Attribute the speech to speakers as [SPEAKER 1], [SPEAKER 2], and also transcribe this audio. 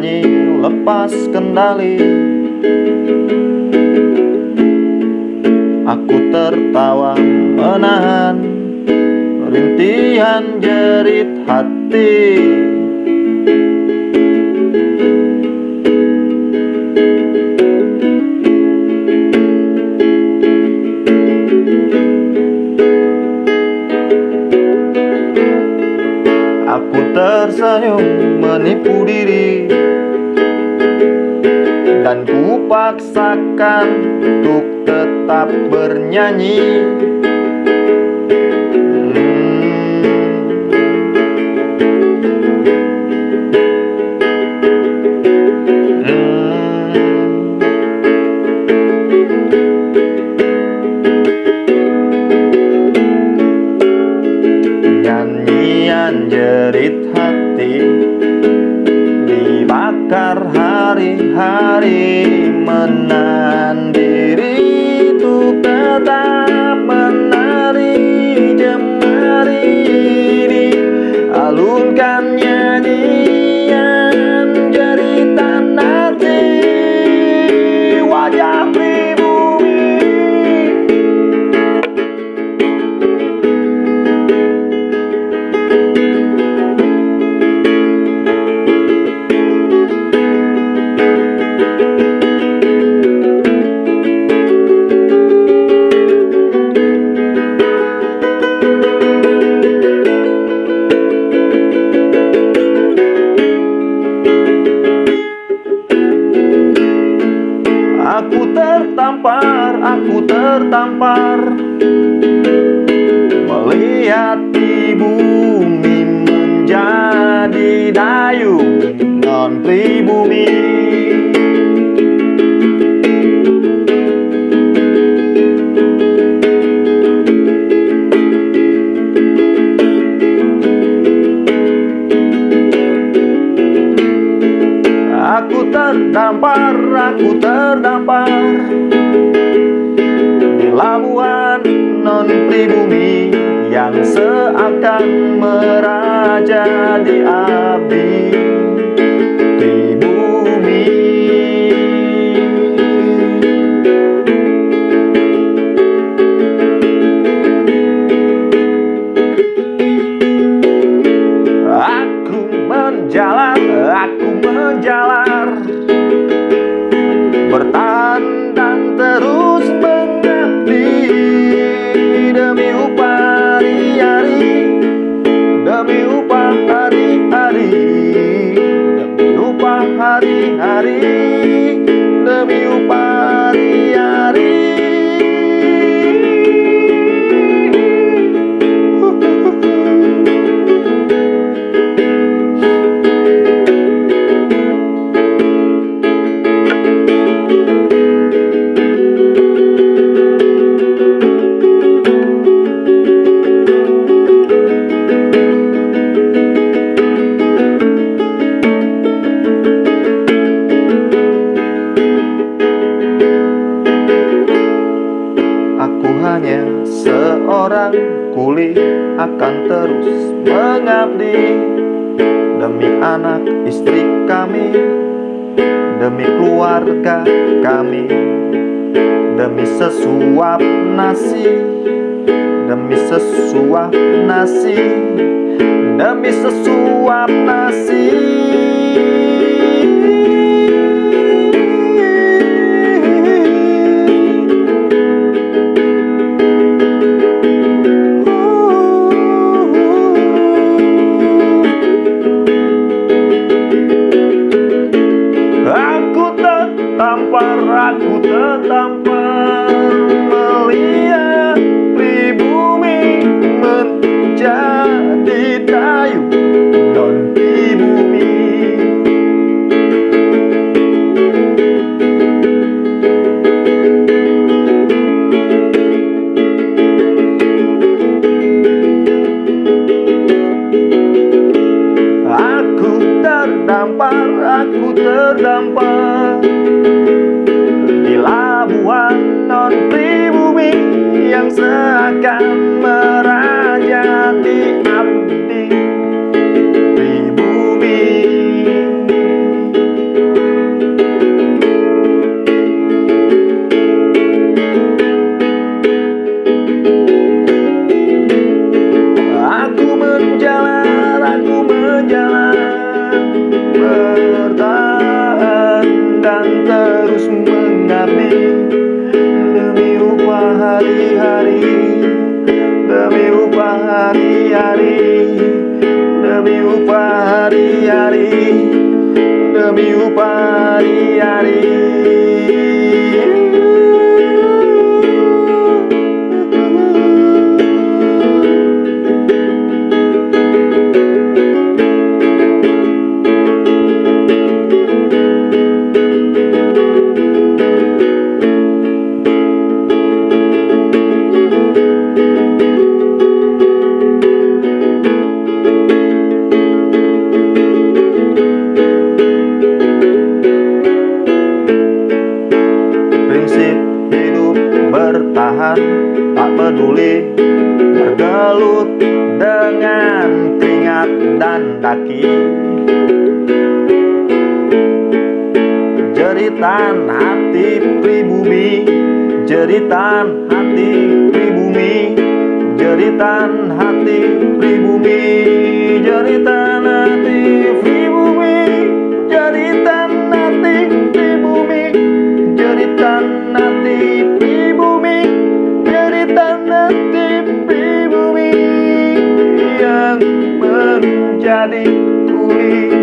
[SPEAKER 1] bernyanyi lepas kendali. Aku tertawa menahan rintihan jerit hati. Aku tersenyum menipu diri Dan ku paksakan untuk tetap bernyanyi Yeah. Tertampar, aku tertampar. Melihat di bumi menjadi dayung non pribumi terdampar, aku terdampar. Di labuan non pribumi Yang seakan meraja di abdi hari-hari Demi upah akan terus mengabdi. Demi anak istri kami Demi keluarga kami Demi sesuap nasi Demi sesuap nasi Demi sesuap nasi tertampar Melihat menjadi non Aku terdampar, aku terdampar Labuan non pribumi yang seakan merajati abdi pribumi. Aku menjalan aku menjalan bertahan dan terus demi upah hari-hari demi upah hari-hari demi upah hari-hari demi upah hari-hari peduli bergelut dengan keringat dan daki Jeritan hati pribumi Jeritan hati pribumi Jeritan hati pribumi Jeritan hati yang menjadi kulit.